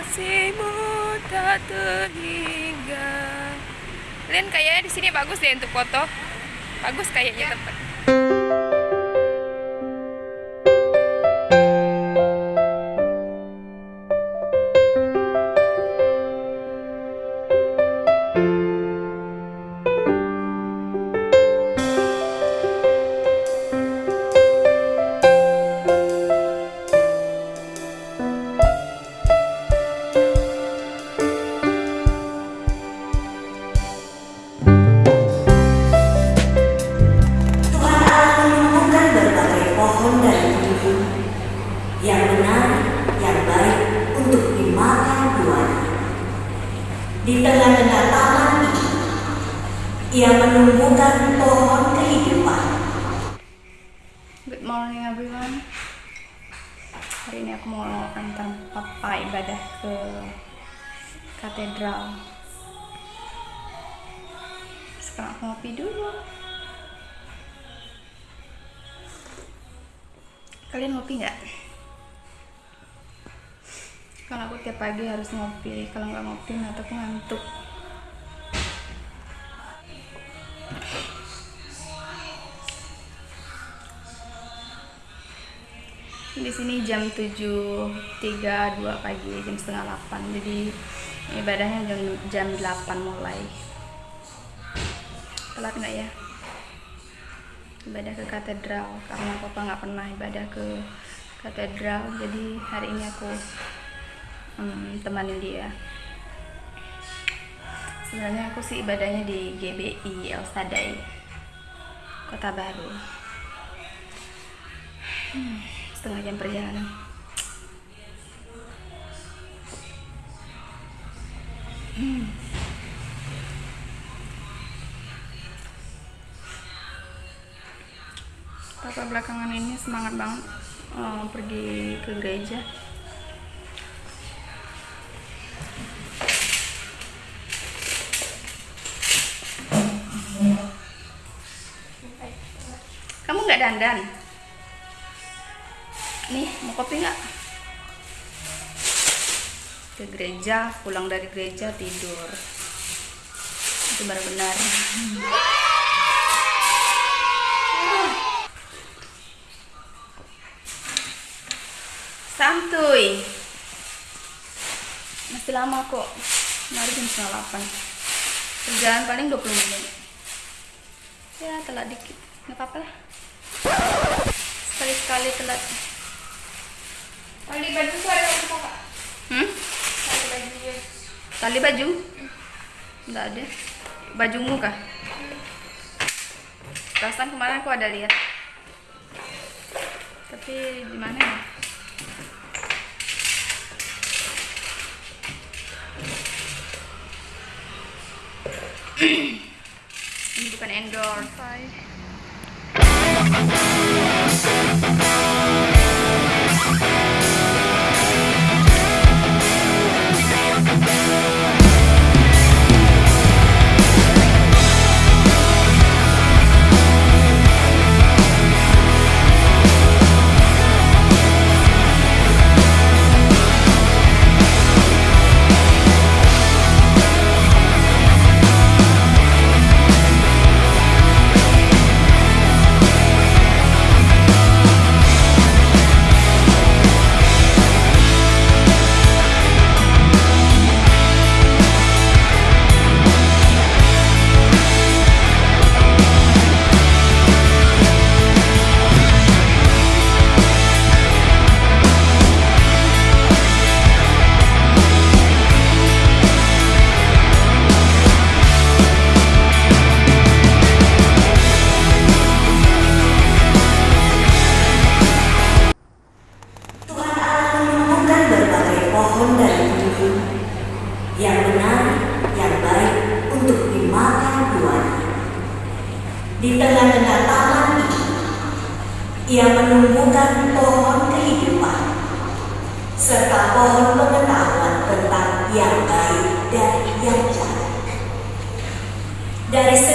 kasihmu tak terhingga. Kalian kayaknya di sini bagus deh untuk foto. Bagus kayaknya tempat Di tengah-tengah taman ia menumbuhkan pohon kehidupan. Good morning everyone Hari ini aku mau antar papa ibadah ke katedral Sekarang aku ngopi dulu Kalian ngopi nggak? Kalau aku tiap pagi harus ngopi. Kalau nggak ngopi nanti aku ngantuk. Di sini jam 7.32 pagi jam setengah 8 jadi ibadahnya jam jam 8 mulai. Telat nggak ya? Ibadah ke katedral. Karena papa nggak pernah ibadah ke katedral. Jadi hari ini aku hmm, temanin dia. Sebenarnya aku sih ibadahnya di GBI El Sadai Kota Baru. Setengah jam perjalanan. Hmm. Papa belakangan ini semangat banget eh, pergi ke gereja nggak dandan nih mau kopi nggak? Ke gereja pulang dari gereja tidur. Itu benar-benar. Santuy. Masih lama kok. Mari jam setengah delapan. Perjalanan paling 20 menit. Ya telat dikit. Nggak apa-apa lah sekali-sekali telat Tali baju ada apa kak? hmm? Tali baju ya. tali baju nggak ada bajumu kah perasaan kemarin aku ada lihat tapi di mana ya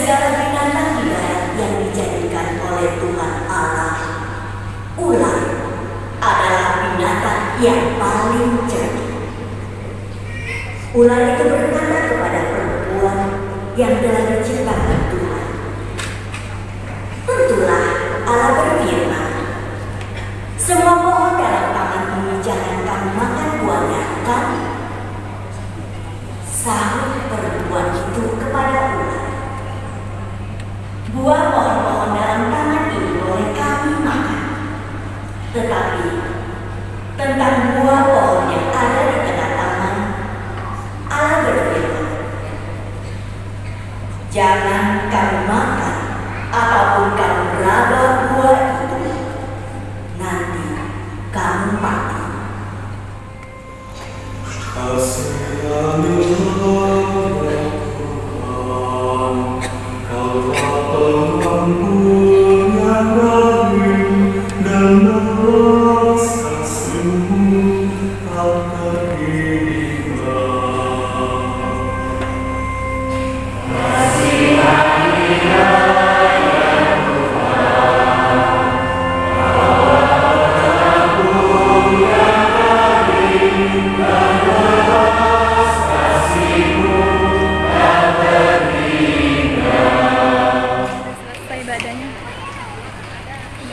segala binatang darat yang dijadikan oleh Tuhan Allah, ular adalah binatang yang paling cerdik. Ular itu berkata kepada perempuan yang telah diciptakan Tuhan. Tentulah Allah berfirman, semua pohon dalam taman ini jangan kamu makan buahnya, kan? Sahut Jangan kamu makan apa pun kamu beraba buah itu. Nanti kamu mati. selesai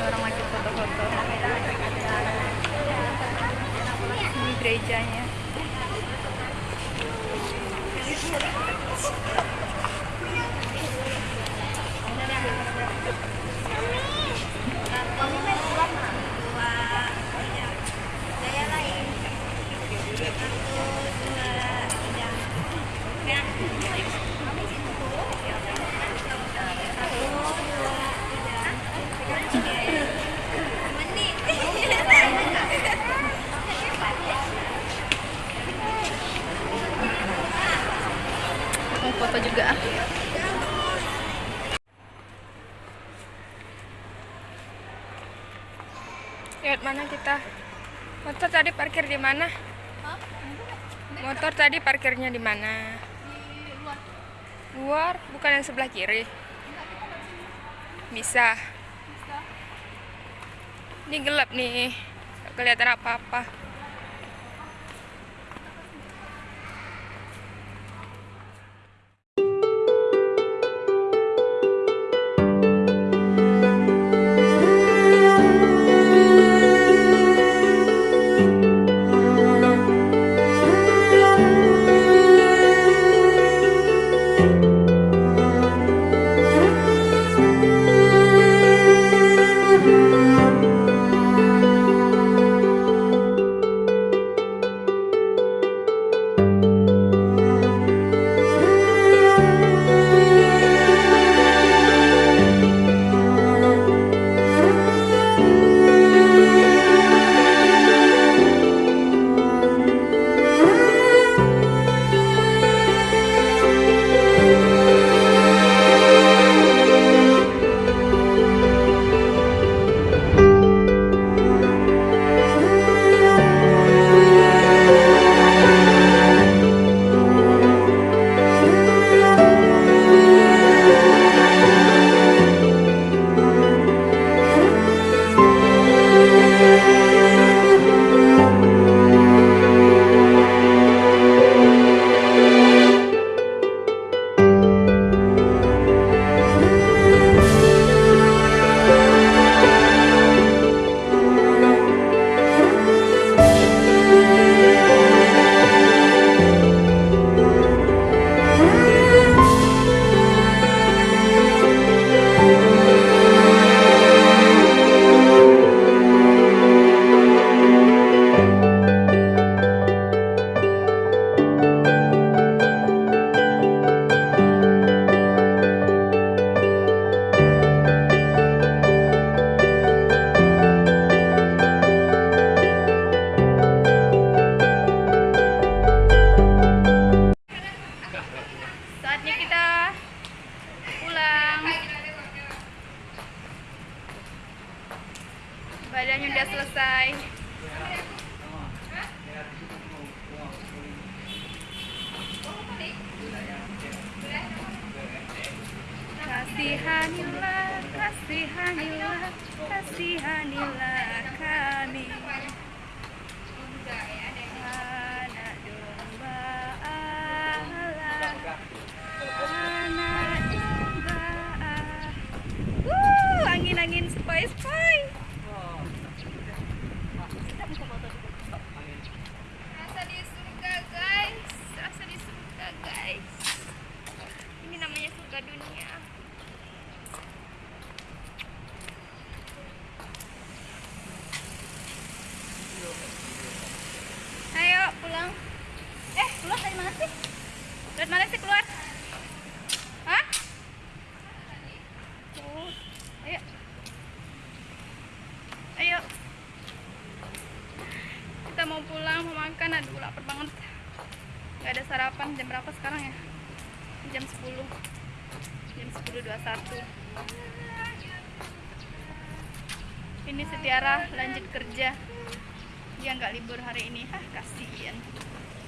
orang lagi foto-foto. Ini gerejanya. mau foto juga ah. Lihat mana kita? Motor tadi parkir di mana? Motor tadi parkirnya di mana? Luar, bukan yang sebelah kiri. Bisa. Ini gelap nih. Kelihatan apa-apa. badannya udah selesai. Kasihanilah kasihanilah kasihanilah Lewat mana sih keluar? Hah? Ayo. Ayo. Kita mau pulang, mau makan. Aduh, lapar banget. Gak ada sarapan. Jam berapa sekarang ya? Jam 10. Jam 10.21. Ini Setiara lanjut kerja. Dia nggak libur hari ini. Hah, kasihan.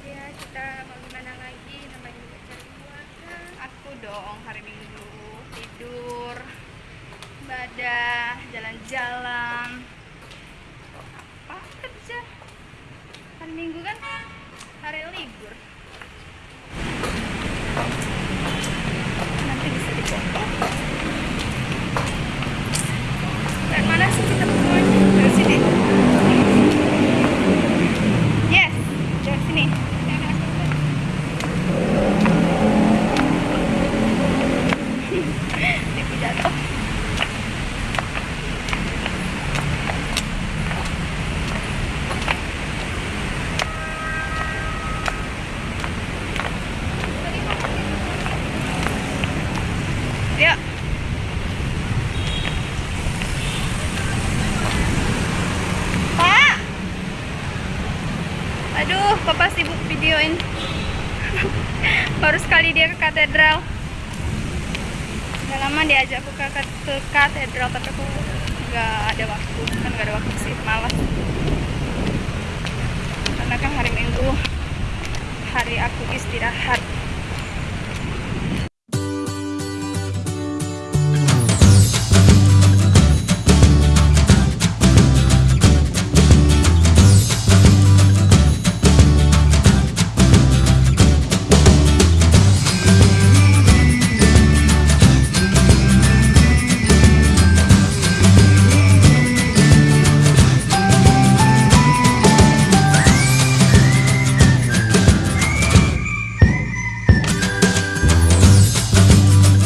Ya, kita mau gimana lagi? Namanya juga cari uang kan. Aku dong hari Minggu tidur, ibadah, jalan-jalan. Apa kerja? Hari Minggu kan hari libur. Nanti bisa dipotong. Dari mana sih kita semuanya? Dari sini. Yes, dari sini. Tipu jatuh. Yuk. Pak. Aduh, papa sibuk videoin. Baru sekali dia ke katedral. Udah lama diajak aku ke, ke katedral tapi aku nggak ada waktu. Kan nggak ada waktu sih malas. Karena kan hari minggu hari aku istirahat